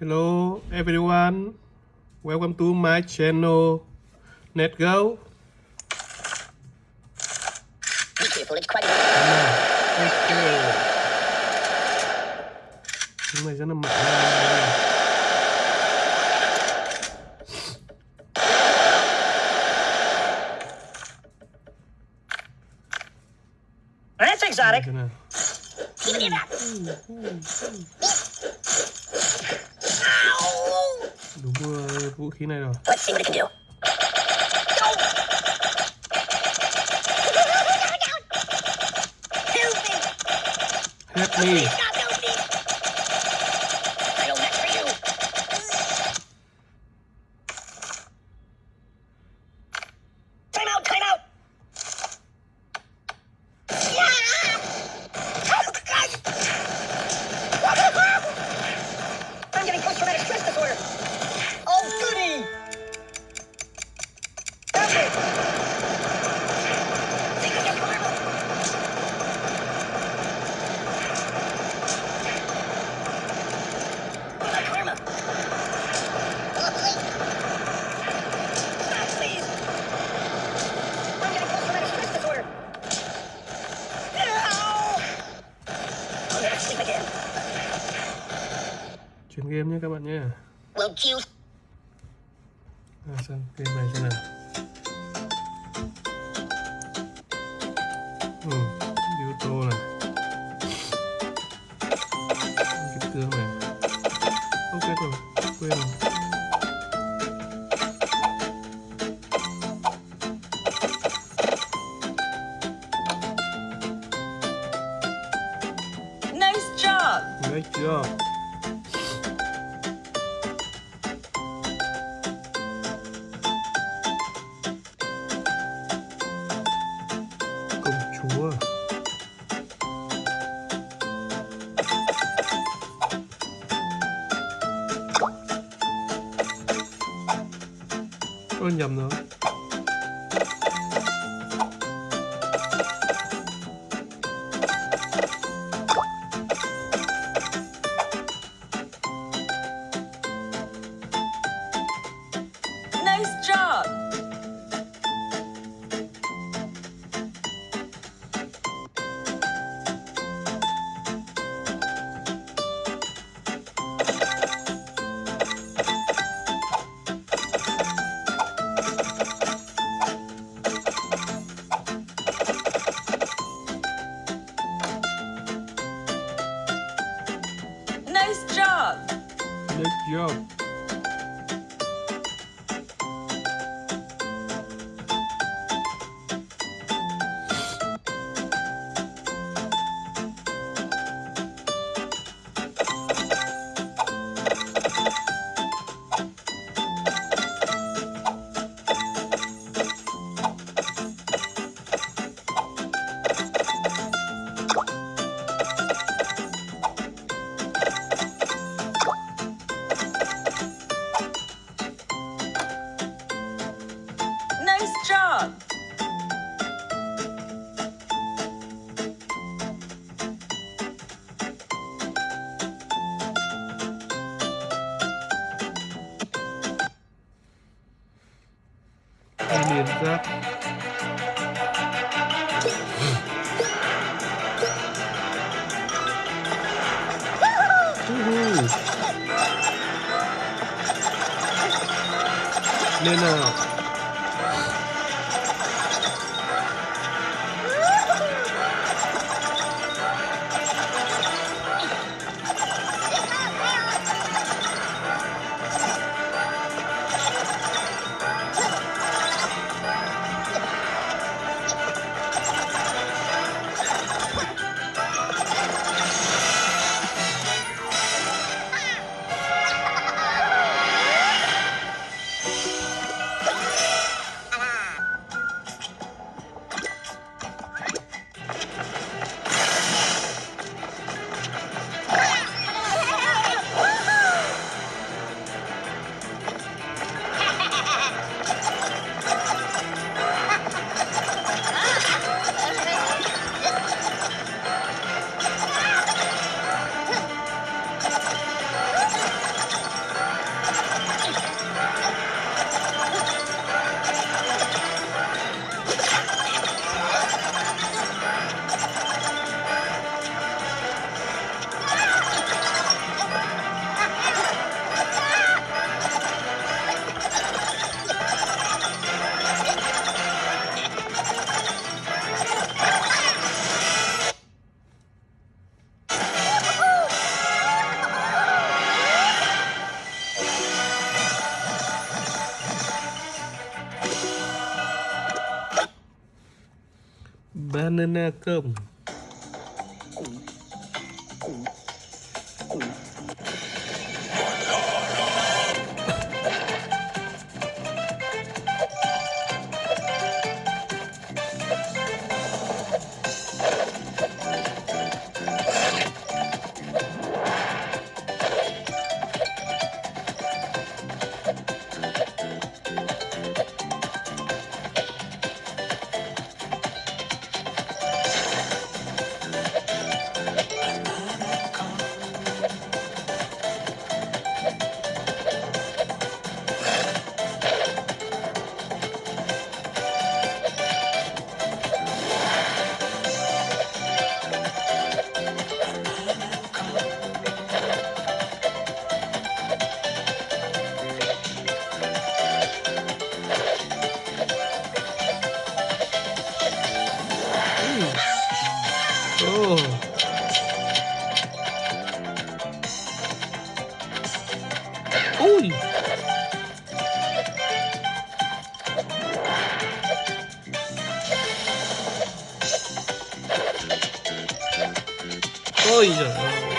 Hello everyone, welcome to my channel. Let's go. Cái này rất là mạnh. That's exotic. Đúng vũ khí này rồi. Let's see Chuyển game nhé các bạn nhé. À, sang game này xem nào. Ừ, yếu tố này. 얼른 잡나? Good job Đi liền giáp Lên nào ăn ăn cơm 哦，哦，哦，一。